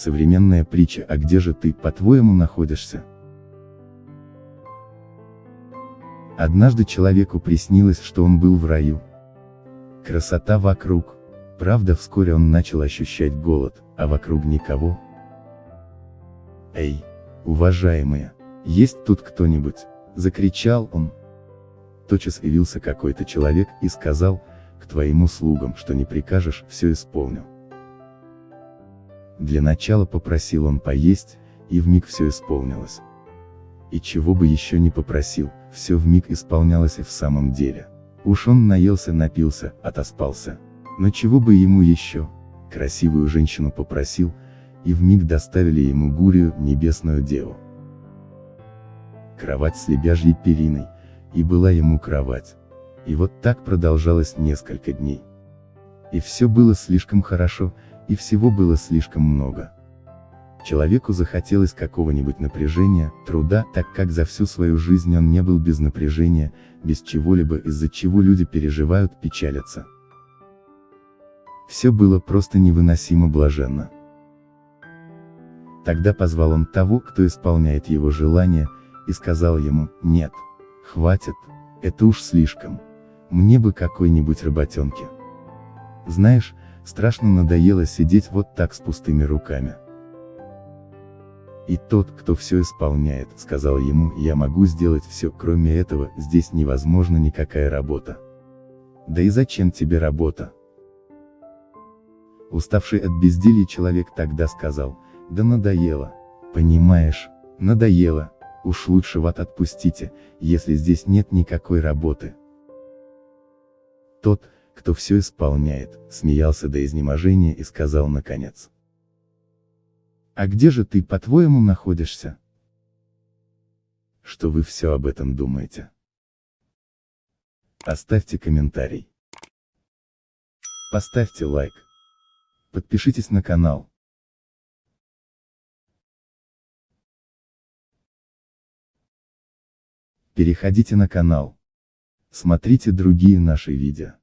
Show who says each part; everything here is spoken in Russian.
Speaker 1: Современная притча «А где же ты, по-твоему, находишься?» Однажды человеку приснилось, что он был в раю. Красота вокруг. Правда, вскоре он начал ощущать голод, а вокруг никого. «Эй, уважаемые, есть тут кто-нибудь?» — закричал он. Тотчас явился какой-то человек и сказал, к твоим услугам, что не прикажешь, все исполню. Для начала попросил он поесть, и вмиг все исполнилось. И чего бы еще не попросил, все вмиг исполнялось и в самом деле. Уж он наелся, напился, отоспался. Но чего бы ему еще? Красивую женщину попросил, и вмиг доставили ему Гурию, небесную деву. Кровать с лебяжьей периной, и была ему кровать. И вот так продолжалось несколько дней. И все было слишком хорошо, и всего было слишком много. Человеку захотелось какого-нибудь напряжения, труда, так как за всю свою жизнь он не был без напряжения, без чего-либо, из-за чего люди переживают, печалятся. Все было просто невыносимо блаженно. Тогда позвал он того, кто исполняет его желания, и сказал ему, нет, хватит, это уж слишком, мне бы какой-нибудь работенки. Знаешь, страшно надоело сидеть вот так с пустыми руками. И тот, кто все исполняет, сказал ему, я могу сделать все, кроме этого, здесь невозможно никакая работа. Да и зачем тебе работа? Уставший от безделья человек тогда сказал, да надоело. Понимаешь, надоело, уж лучше вот отпустите, если здесь нет никакой работы. Тот, кто все исполняет, смеялся до изнеможения и сказал наконец. А где же ты, по-твоему, находишься? Что вы все об этом думаете? Оставьте комментарий. Поставьте лайк. Подпишитесь на канал. Переходите на канал. Смотрите другие наши видео.